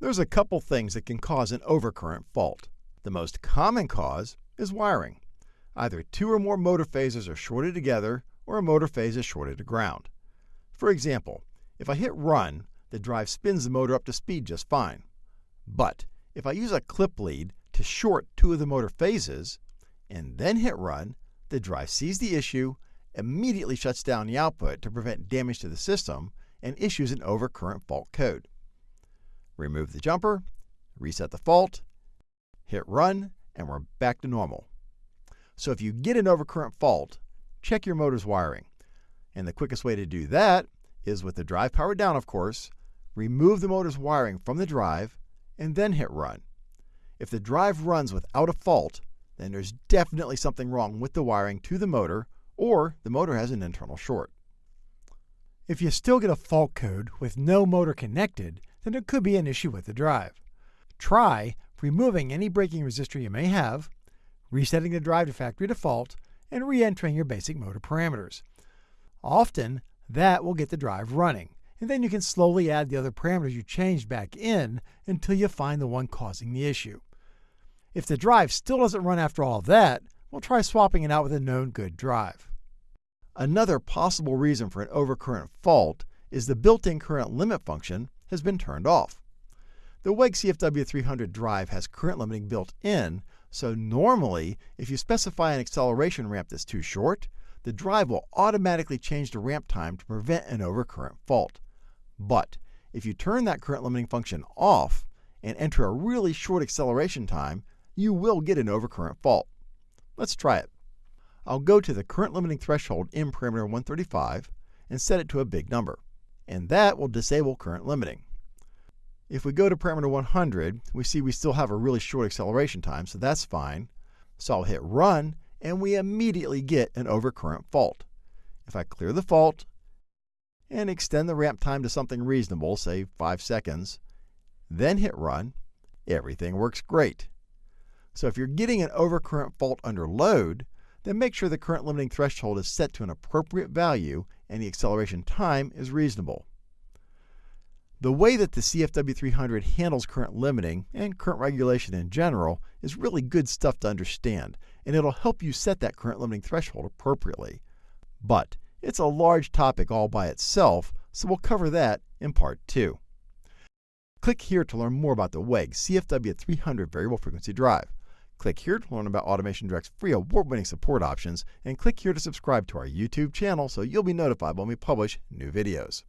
There's a couple things that can cause an overcurrent fault. The most common cause is wiring. Either two or more motor phases are shorted together or a motor phase is shorted to ground. For example, if I hit run, the drive spins the motor up to speed just fine. But if I use a clip lead to short two of the motor phases and then hit run, the drive sees the issue, immediately shuts down the output to prevent damage to the system, and issues an overcurrent fault code. Remove the jumper, reset the fault, hit run, and we're back to normal. So if you get an overcurrent fault, check your motor's wiring. And the quickest way to do that is with the drive powered down, of course, remove the motor's wiring from the drive, and then hit run. If the drive runs without a fault, then there's definitely something wrong with the wiring to the motor, or the motor has an internal short. If you still get a fault code with no motor connected, then it could be an issue with the drive. Try removing any braking resistor you may have, resetting the drive to factory default, and re-entering your basic motor parameters. Often, that will get the drive running, and then you can slowly add the other parameters you changed back in until you find the one causing the issue. If the drive still doesn't run after all that, we'll try swapping it out with a known good drive. Another possible reason for an overcurrent fault is the built-in current limit function has been turned off. The WEG CFW300 drive has current limiting built in, so normally, if you specify an acceleration ramp that's too short, the drive will automatically change the ramp time to prevent an overcurrent fault. But if you turn that current limiting function off and enter a really short acceleration time, you will get an overcurrent fault. Let's try it. I'll go to the current limiting threshold in parameter 135 and set it to a big number, and that will disable current limiting. If we go to parameter 100, we see we still have a really short acceleration time, so that's fine. So I'll hit run, and we immediately get an overcurrent fault. If I clear the fault and extend the ramp time to something reasonable, say 5 seconds, then hit run, everything works great. So if you're getting an overcurrent fault under load, then make sure the current limiting threshold is set to an appropriate value and the acceleration time is reasonable. The way that the CFW300 handles current limiting and current regulation in general is really good stuff to understand, and it'll help you set that current limiting threshold appropriately. But it's a large topic all by itself, so we'll cover that in part 2. Click here to learn more about the WEG CFW300 variable frequency drive. Click here to learn about Automation Direct's free award-winning support options, and click here to subscribe to our YouTube channel so you'll be notified when we publish new videos.